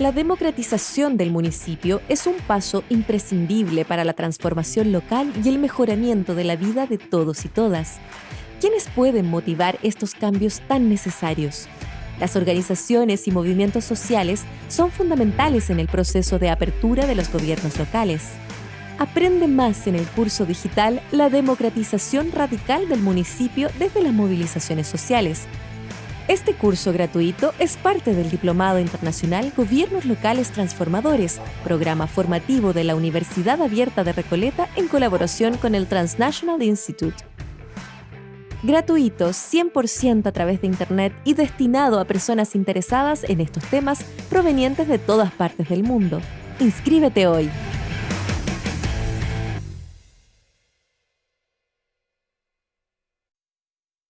La democratización del municipio es un paso imprescindible para la transformación local y el mejoramiento de la vida de todos y todas. ¿Quiénes pueden motivar estos cambios tan necesarios? Las organizaciones y movimientos sociales son fundamentales en el proceso de apertura de los gobiernos locales. Aprende más en el curso digital La democratización radical del municipio desde las movilizaciones sociales este curso gratuito es parte del Diplomado Internacional Gobiernos Locales Transformadores, programa formativo de la Universidad Abierta de Recoleta en colaboración con el Transnational Institute. Gratuito, 100% a través de Internet y destinado a personas interesadas en estos temas provenientes de todas partes del mundo. Inscríbete hoy.